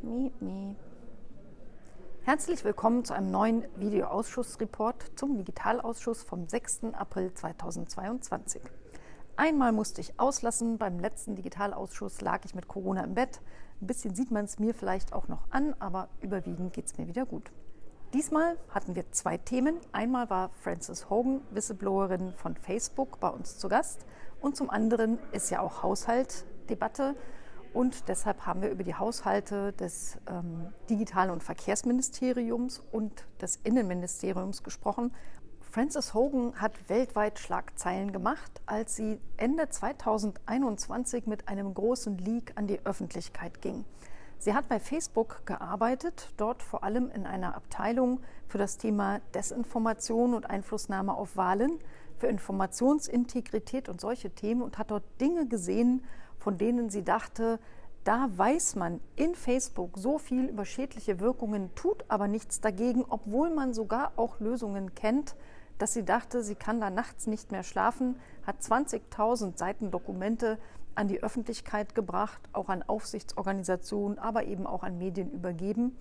Miep, miep. Herzlich willkommen zu einem neuen Videoausschussreport zum Digitalausschuss vom 6. April 2022. Einmal musste ich auslassen, beim letzten Digitalausschuss lag ich mit Corona im Bett. Ein bisschen sieht man es mir vielleicht auch noch an, aber überwiegend geht es mir wieder gut. Diesmal hatten wir zwei Themen. Einmal war Frances Hogan, Whistleblowerin von Facebook, bei uns zu Gast. Und zum anderen ist ja auch Haushaltdebatte. Und deshalb haben wir über die Haushalte des ähm, Digital- und Verkehrsministeriums und des Innenministeriums gesprochen. Frances Hogan hat weltweit Schlagzeilen gemacht, als sie Ende 2021 mit einem großen Leak an die Öffentlichkeit ging. Sie hat bei Facebook gearbeitet, dort vor allem in einer Abteilung für das Thema Desinformation und Einflussnahme auf Wahlen, für Informationsintegrität und solche Themen und hat dort Dinge gesehen, von denen sie dachte, da weiß man in Facebook so viel über schädliche Wirkungen, tut aber nichts dagegen, obwohl man sogar auch Lösungen kennt, dass sie dachte, sie kann da nachts nicht mehr schlafen, hat 20.000 Seiten Dokumente an die Öffentlichkeit gebracht, auch an Aufsichtsorganisationen, aber eben auch an Medien übergeben.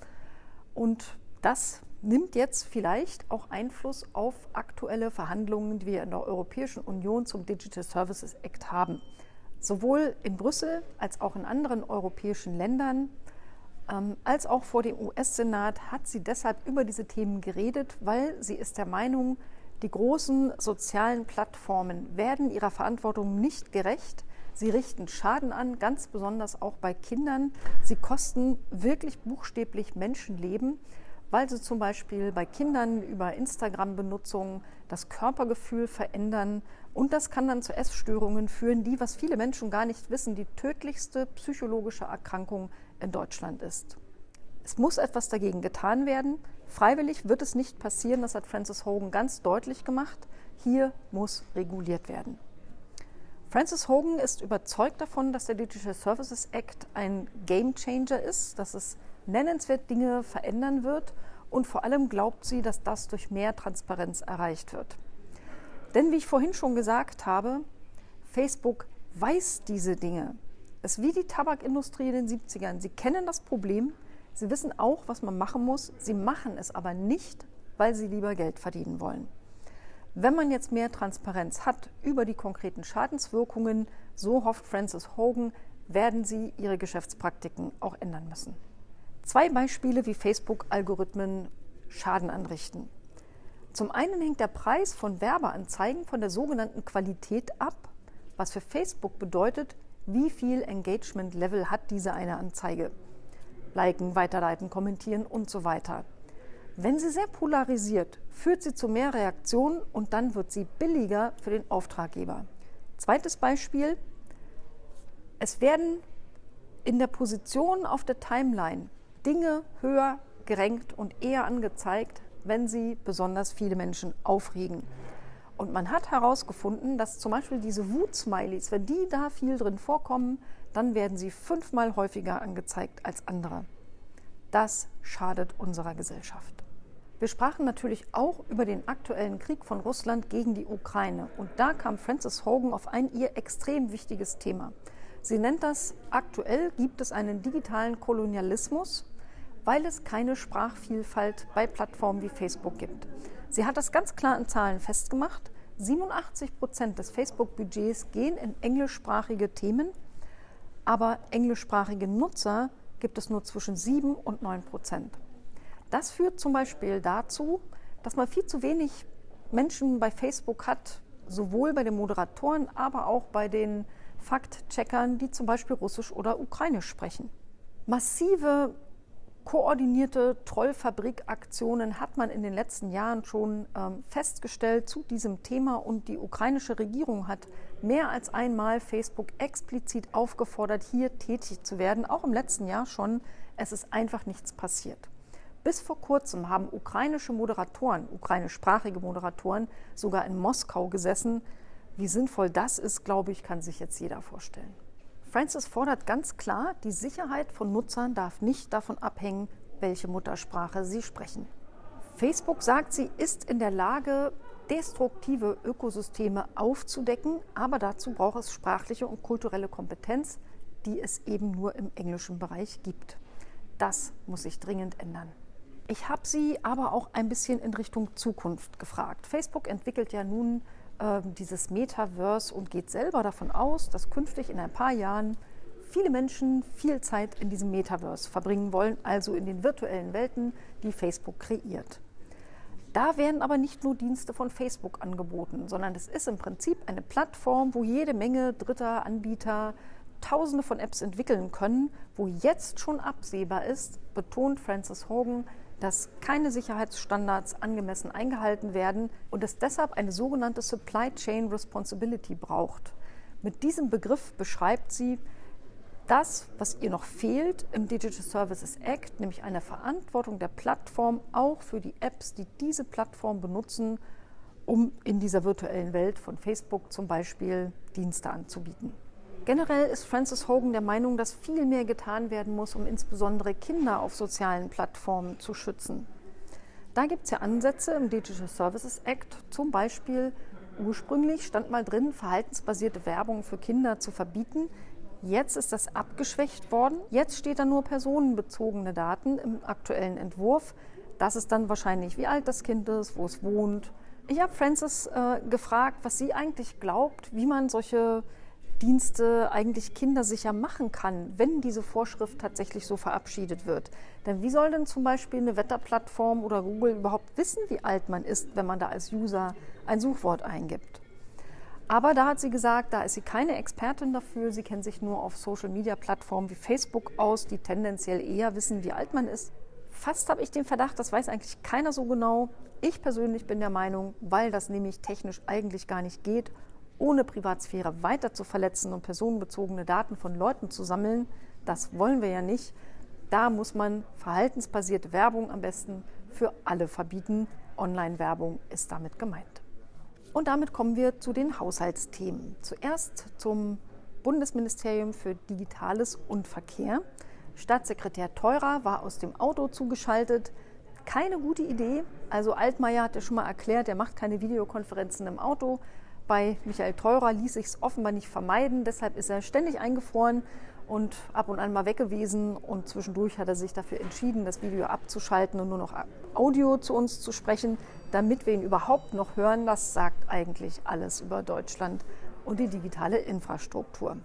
Und das nimmt jetzt vielleicht auch Einfluss auf aktuelle Verhandlungen, die wir in der Europäischen Union zum Digital Services Act haben. Sowohl in Brüssel als auch in anderen europäischen Ländern ähm, als auch vor dem US-Senat hat sie deshalb über diese Themen geredet, weil sie ist der Meinung, die großen sozialen Plattformen werden ihrer Verantwortung nicht gerecht, Sie richten Schaden an, ganz besonders auch bei Kindern. Sie kosten wirklich buchstäblich Menschenleben, weil sie zum Beispiel bei Kindern über Instagram-Benutzung das Körpergefühl verändern. Und das kann dann zu Essstörungen führen, die, was viele Menschen gar nicht wissen, die tödlichste psychologische Erkrankung in Deutschland ist. Es muss etwas dagegen getan werden. Freiwillig wird es nicht passieren, das hat Francis Hogan ganz deutlich gemacht. Hier muss reguliert werden. Francis Hogan ist überzeugt davon, dass der Digital Services Act ein Game Changer ist, dass es nennenswert Dinge verändern wird und vor allem glaubt sie, dass das durch mehr Transparenz erreicht wird. Denn wie ich vorhin schon gesagt habe, Facebook weiß diese Dinge. Es ist wie die Tabakindustrie in den 70ern. Sie kennen das Problem, sie wissen auch, was man machen muss, sie machen es aber nicht, weil sie lieber Geld verdienen wollen. Wenn man jetzt mehr Transparenz hat über die konkreten Schadenswirkungen, so hofft Francis Hogan, werden sie ihre Geschäftspraktiken auch ändern müssen. Zwei Beispiele, wie Facebook-Algorithmen Schaden anrichten. Zum einen hängt der Preis von Werbeanzeigen von der sogenannten Qualität ab, was für Facebook bedeutet, wie viel Engagement-Level hat diese eine Anzeige. Liken, weiterleiten, kommentieren und so weiter. Wenn sie sehr polarisiert, führt sie zu mehr Reaktionen und dann wird sie billiger für den Auftraggeber. Zweites Beispiel. Es werden in der Position auf der Timeline Dinge höher gerankt und eher angezeigt, wenn sie besonders viele Menschen aufregen. Und man hat herausgefunden, dass zum Beispiel diese Wut-Smileys, wenn die da viel drin vorkommen, dann werden sie fünfmal häufiger angezeigt als andere. Das schadet unserer Gesellschaft. Wir sprachen natürlich auch über den aktuellen Krieg von Russland gegen die Ukraine. Und da kam Frances Hogan auf ein ihr extrem wichtiges Thema. Sie nennt das, aktuell gibt es einen digitalen Kolonialismus, weil es keine Sprachvielfalt bei Plattformen wie Facebook gibt. Sie hat das ganz klar in Zahlen festgemacht. 87 Prozent des Facebook-Budgets gehen in englischsprachige Themen, aber englischsprachige Nutzer gibt es nur zwischen 7 und 9 Prozent. Das führt zum Beispiel dazu, dass man viel zu wenig Menschen bei Facebook hat, sowohl bei den Moderatoren, aber auch bei den Faktcheckern, die zum Beispiel Russisch oder Ukrainisch sprechen. Massive koordinierte Trollfabrikaktionen hat man in den letzten Jahren schon ähm, festgestellt zu diesem Thema und die ukrainische Regierung hat mehr als einmal Facebook explizit aufgefordert, hier tätig zu werden, auch im letzten Jahr schon. Es ist einfach nichts passiert. Bis vor kurzem haben ukrainische Moderatoren, ukrainischsprachige Moderatoren, sogar in Moskau gesessen. Wie sinnvoll das ist, glaube ich, kann sich jetzt jeder vorstellen. Francis fordert ganz klar, die Sicherheit von Nutzern darf nicht davon abhängen, welche Muttersprache sie sprechen. Facebook sagt, sie ist in der Lage, destruktive Ökosysteme aufzudecken, aber dazu braucht es sprachliche und kulturelle Kompetenz, die es eben nur im englischen Bereich gibt. Das muss sich dringend ändern. Ich habe Sie aber auch ein bisschen in Richtung Zukunft gefragt. Facebook entwickelt ja nun äh, dieses Metaverse und geht selber davon aus, dass künftig in ein paar Jahren viele Menschen viel Zeit in diesem Metaverse verbringen wollen, also in den virtuellen Welten, die Facebook kreiert. Da werden aber nicht nur Dienste von Facebook angeboten, sondern es ist im Prinzip eine Plattform, wo jede Menge dritter Anbieter Tausende von Apps entwickeln können, wo jetzt schon absehbar ist, betont Francis Hogan, dass keine Sicherheitsstandards angemessen eingehalten werden und es deshalb eine sogenannte Supply Chain Responsibility braucht. Mit diesem Begriff beschreibt sie das, was ihr noch fehlt im Digital Services Act, nämlich eine Verantwortung der Plattform auch für die Apps, die diese Plattform benutzen, um in dieser virtuellen Welt von Facebook zum Beispiel Dienste anzubieten. Generell ist Francis Hogan der Meinung, dass viel mehr getan werden muss, um insbesondere Kinder auf sozialen Plattformen zu schützen. Da gibt es ja Ansätze im Digital Services Act, zum Beispiel ursprünglich stand mal drin, verhaltensbasierte Werbung für Kinder zu verbieten. Jetzt ist das abgeschwächt worden. Jetzt steht da nur personenbezogene Daten im aktuellen Entwurf. Das ist dann wahrscheinlich, wie alt das Kind ist, wo es wohnt. Ich habe Francis äh, gefragt, was sie eigentlich glaubt, wie man solche Dienste eigentlich kindersicher machen kann, wenn diese Vorschrift tatsächlich so verabschiedet wird. Denn wie soll denn zum Beispiel eine Wetterplattform oder Google überhaupt wissen, wie alt man ist, wenn man da als User ein Suchwort eingibt? Aber da hat sie gesagt, da ist sie keine Expertin dafür. Sie kennt sich nur auf Social-Media-Plattformen wie Facebook aus, die tendenziell eher wissen, wie alt man ist. Fast habe ich den Verdacht, das weiß eigentlich keiner so genau. Ich persönlich bin der Meinung, weil das nämlich technisch eigentlich gar nicht geht ohne Privatsphäre weiter zu verletzen und personenbezogene Daten von Leuten zu sammeln, das wollen wir ja nicht. Da muss man verhaltensbasierte Werbung am besten für alle verbieten. Online-Werbung ist damit gemeint. Und damit kommen wir zu den Haushaltsthemen. Zuerst zum Bundesministerium für Digitales und Verkehr. Staatssekretär Teurer war aus dem Auto zugeschaltet. Keine gute Idee. Also Altmaier hat ja schon mal erklärt, er macht keine Videokonferenzen im Auto. Bei Michael Theurer ließ sich es offenbar nicht vermeiden, deshalb ist er ständig eingefroren und ab und an mal weg gewesen. Und zwischendurch hat er sich dafür entschieden, das Video abzuschalten und nur noch Audio zu uns zu sprechen, damit wir ihn überhaupt noch hören. Das sagt eigentlich alles über Deutschland und die digitale Infrastruktur.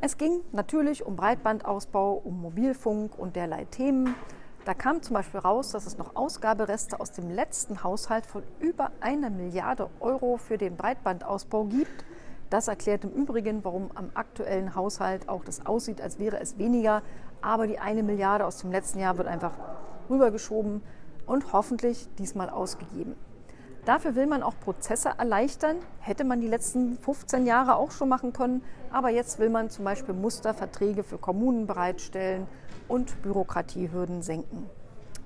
Es ging natürlich um Breitbandausbau, um Mobilfunk und derlei Themen. Da kam zum Beispiel raus, dass es noch Ausgabereste aus dem letzten Haushalt von über einer Milliarde Euro für den Breitbandausbau gibt. Das erklärt im Übrigen, warum am aktuellen Haushalt auch das aussieht, als wäre es weniger. Aber die eine Milliarde aus dem letzten Jahr wird einfach rübergeschoben und hoffentlich diesmal ausgegeben. Dafür will man auch Prozesse erleichtern. Hätte man die letzten 15 Jahre auch schon machen können. Aber jetzt will man zum Beispiel Musterverträge für Kommunen bereitstellen und Bürokratiehürden senken.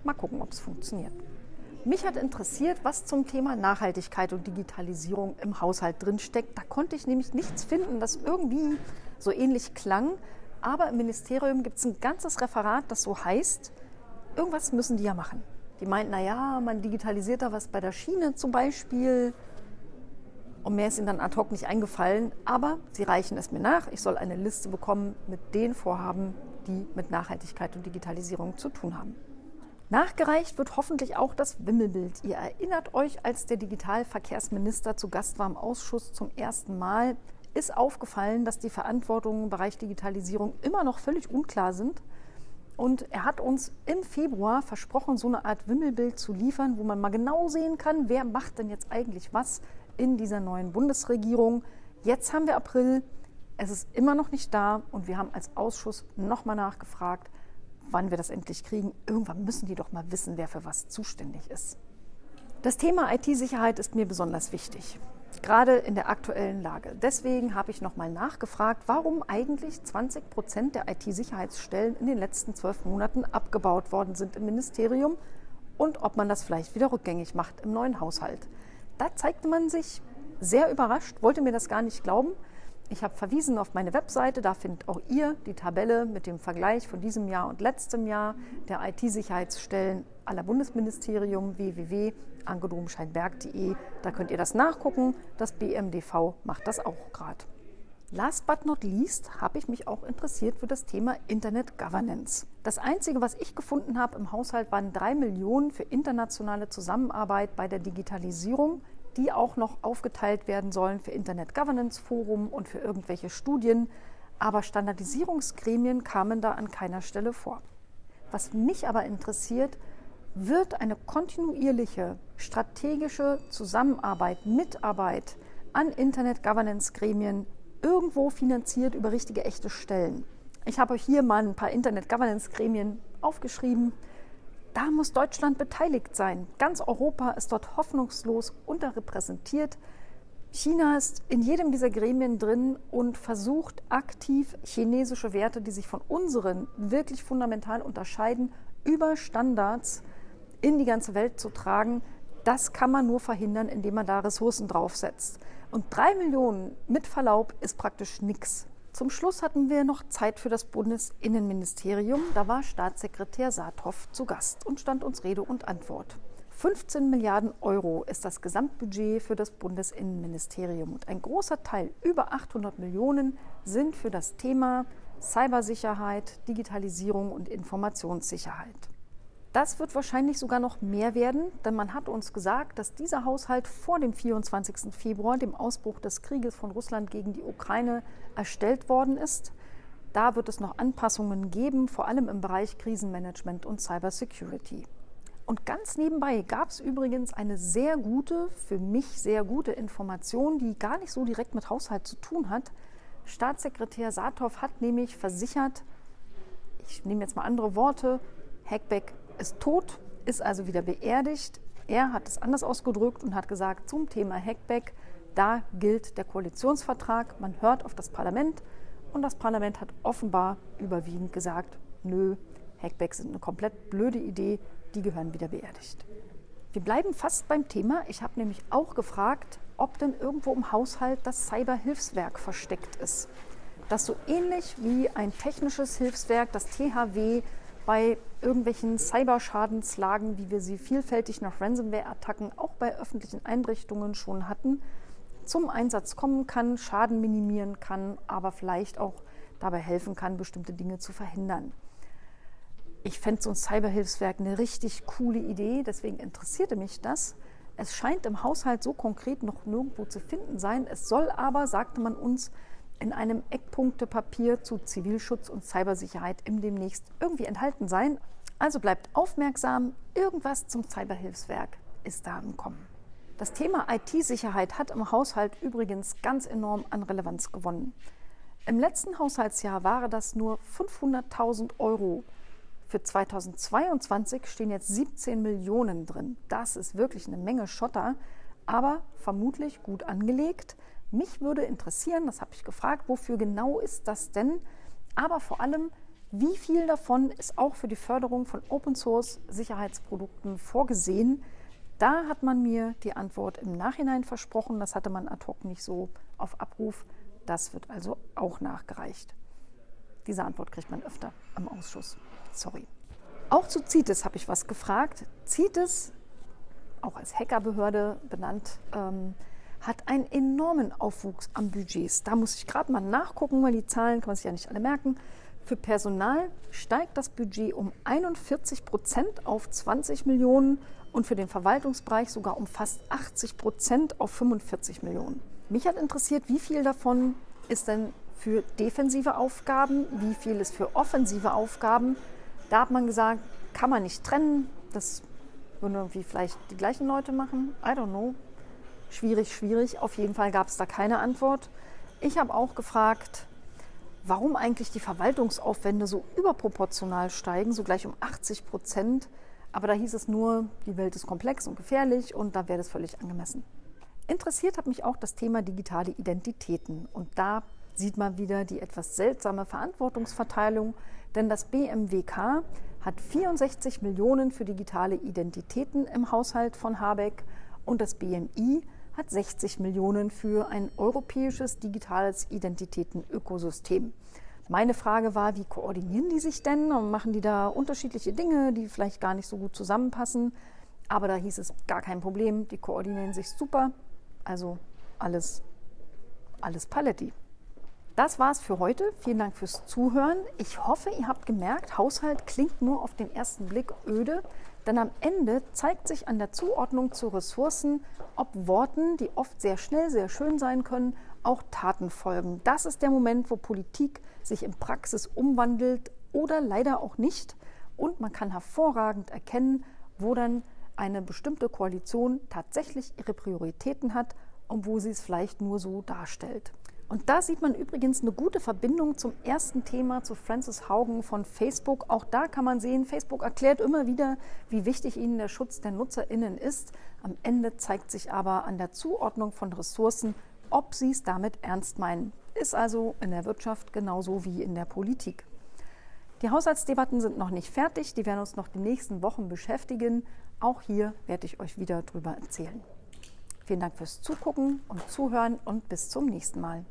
Mal gucken, ob es funktioniert. Mich hat interessiert, was zum Thema Nachhaltigkeit und Digitalisierung im Haushalt drinsteckt. Da konnte ich nämlich nichts finden, das irgendwie so ähnlich klang. Aber im Ministerium gibt es ein ganzes Referat, das so heißt, irgendwas müssen die ja machen. Die meinten, naja, man digitalisiert da was bei der Schiene zum Beispiel. Und mehr ist ihnen dann ad hoc nicht eingefallen. Aber sie reichen es mir nach. Ich soll eine Liste bekommen mit den Vorhaben, die mit Nachhaltigkeit und Digitalisierung zu tun haben. Nachgereicht wird hoffentlich auch das Wimmelbild. Ihr erinnert euch, als der Digitalverkehrsminister zu Gast war im Ausschuss zum ersten Mal, ist aufgefallen, dass die Verantwortungen im Bereich Digitalisierung immer noch völlig unklar sind. Und er hat uns im Februar versprochen, so eine Art Wimmelbild zu liefern, wo man mal genau sehen kann, wer macht denn jetzt eigentlich was in dieser neuen Bundesregierung. Jetzt haben wir April, es ist immer noch nicht da und wir haben als Ausschuss nochmal nachgefragt, wann wir das endlich kriegen. Irgendwann müssen die doch mal wissen, wer für was zuständig ist. Das Thema IT-Sicherheit ist mir besonders wichtig gerade in der aktuellen Lage. Deswegen habe ich nochmal nachgefragt, warum eigentlich 20 Prozent der IT-Sicherheitsstellen in den letzten zwölf Monaten abgebaut worden sind im Ministerium und ob man das vielleicht wieder rückgängig macht im neuen Haushalt. Da zeigte man sich sehr überrascht, wollte mir das gar nicht glauben. Ich habe verwiesen auf meine Webseite, da findet auch ihr die Tabelle mit dem Vergleich von diesem Jahr und letztem Jahr der IT-Sicherheitsstellen aller Bundesministerium www.angedomscheinberg.de. Da könnt ihr das nachgucken. Das BMDV macht das auch gerade. Last but not least habe ich mich auch interessiert für das Thema Internet Governance. Das Einzige, was ich gefunden habe im Haushalt, waren drei Millionen für internationale Zusammenarbeit bei der Digitalisierung, die auch noch aufgeteilt werden sollen für Internet Governance Forum und für irgendwelche Studien. Aber Standardisierungsgremien kamen da an keiner Stelle vor. Was mich aber interessiert, wird eine kontinuierliche strategische Zusammenarbeit, Mitarbeit an Internet Governance Gremien irgendwo finanziert über richtige, echte Stellen. Ich habe euch hier mal ein paar Internet-Governance-Gremien aufgeschrieben. Da muss Deutschland beteiligt sein. Ganz Europa ist dort hoffnungslos unterrepräsentiert. China ist in jedem dieser Gremien drin und versucht aktiv chinesische Werte, die sich von unseren wirklich fundamental unterscheiden, über Standards in die ganze Welt zu tragen. Das kann man nur verhindern, indem man da Ressourcen draufsetzt. Und drei Millionen mit Verlaub ist praktisch nichts. Zum Schluss hatten wir noch Zeit für das Bundesinnenministerium. Da war Staatssekretär Saathoff zu Gast und stand uns Rede und Antwort. 15 Milliarden Euro ist das Gesamtbudget für das Bundesinnenministerium und ein großer Teil, über 800 Millionen, sind für das Thema Cybersicherheit, Digitalisierung und Informationssicherheit. Das wird wahrscheinlich sogar noch mehr werden, denn man hat uns gesagt, dass dieser Haushalt vor dem 24. Februar, dem Ausbruch des Krieges von Russland gegen die Ukraine, erstellt worden ist. Da wird es noch Anpassungen geben, vor allem im Bereich Krisenmanagement und Cybersecurity. Und ganz nebenbei gab es übrigens eine sehr gute, für mich sehr gute Information, die gar nicht so direkt mit Haushalt zu tun hat. Staatssekretär Saathoff hat nämlich versichert, ich nehme jetzt mal andere Worte, Hackback ist tot, ist also wieder beerdigt. Er hat es anders ausgedrückt und hat gesagt, zum Thema Hackback, da gilt der Koalitionsvertrag, man hört auf das Parlament und das Parlament hat offenbar überwiegend gesagt, nö, Hackbacks sind eine komplett blöde Idee, die gehören wieder beerdigt. Wir bleiben fast beim Thema. Ich habe nämlich auch gefragt, ob denn irgendwo im Haushalt das Cyberhilfswerk versteckt ist. Das so ähnlich wie ein technisches Hilfswerk, das THW, bei irgendwelchen Cyberschadenslagen, wie wir sie vielfältig nach Ransomware-Attacken auch bei öffentlichen Einrichtungen schon hatten, zum Einsatz kommen kann, Schaden minimieren kann, aber vielleicht auch dabei helfen kann, bestimmte Dinge zu verhindern. Ich fände so ein Cyberhilfswerk eine richtig coole Idee, deswegen interessierte mich das. Es scheint im Haushalt so konkret noch nirgendwo zu finden sein. Es soll aber, sagte man uns, in einem Eckpunktepapier zu Zivilschutz und Cybersicherheit im demnächst irgendwie enthalten sein. Also bleibt aufmerksam, irgendwas zum Cyberhilfswerk ist da im Kommen. Das Thema IT-Sicherheit hat im Haushalt übrigens ganz enorm an Relevanz gewonnen. Im letzten Haushaltsjahr waren das nur 500.000 Euro. Für 2022 stehen jetzt 17 Millionen drin. Das ist wirklich eine Menge Schotter, aber vermutlich gut angelegt. Mich würde interessieren, das habe ich gefragt, wofür genau ist das denn? Aber vor allem, wie viel davon ist auch für die Förderung von Open Source Sicherheitsprodukten vorgesehen? Da hat man mir die Antwort im Nachhinein versprochen. Das hatte man ad hoc nicht so auf Abruf. Das wird also auch nachgereicht. Diese Antwort kriegt man öfter im Ausschuss. Sorry. Auch zu CITES habe ich was gefragt. CITES, auch als Hackerbehörde benannt, ähm, hat einen enormen Aufwuchs an Budgets. Da muss ich gerade mal nachgucken, weil die Zahlen kann man sich ja nicht alle merken. Für Personal steigt das Budget um 41 Prozent auf 20 Millionen und für den Verwaltungsbereich sogar um fast 80 Prozent auf 45 Millionen. Mich hat interessiert, wie viel davon ist denn für defensive Aufgaben, wie viel ist für offensive Aufgaben. Da hat man gesagt, kann man nicht trennen. Das würden irgendwie vielleicht die gleichen Leute machen. I don't know. Schwierig, schwierig. Auf jeden Fall gab es da keine Antwort. Ich habe auch gefragt, warum eigentlich die Verwaltungsaufwände so überproportional steigen, so gleich um 80 Prozent. Aber da hieß es nur, die Welt ist komplex und gefährlich und da wäre das völlig angemessen. Interessiert hat mich auch das Thema digitale Identitäten. Und da sieht man wieder die etwas seltsame Verantwortungsverteilung, denn das BMWK hat 64 Millionen für digitale Identitäten im Haushalt von Habeck und das BMI hat 60 Millionen für ein europäisches digitales Identitätenökosystem. Meine Frage war, wie koordinieren die sich denn? Machen die da unterschiedliche Dinge, die vielleicht gar nicht so gut zusammenpassen? Aber da hieß es gar kein Problem, die koordinieren sich super. Also alles, alles Paletti. Das war's für heute. Vielen Dank fürs Zuhören. Ich hoffe, ihr habt gemerkt, Haushalt klingt nur auf den ersten Blick öde, denn am Ende zeigt sich an der Zuordnung zu Ressourcen, ob Worten, die oft sehr schnell, sehr schön sein können, auch Taten folgen. Das ist der Moment, wo Politik sich in Praxis umwandelt oder leider auch nicht. Und man kann hervorragend erkennen, wo dann eine bestimmte Koalition tatsächlich ihre Prioritäten hat und wo sie es vielleicht nur so darstellt. Und da sieht man übrigens eine gute Verbindung zum ersten Thema zu Francis Haugen von Facebook. Auch da kann man sehen, Facebook erklärt immer wieder, wie wichtig ihnen der Schutz der Nutzerinnen ist. Am Ende zeigt sich aber an der Zuordnung von Ressourcen, ob sie es damit ernst meinen. Ist also in der Wirtschaft genauso wie in der Politik. Die Haushaltsdebatten sind noch nicht fertig, die werden uns noch die nächsten Wochen beschäftigen. Auch hier werde ich euch wieder darüber erzählen. Vielen Dank fürs Zugucken und Zuhören und bis zum nächsten Mal.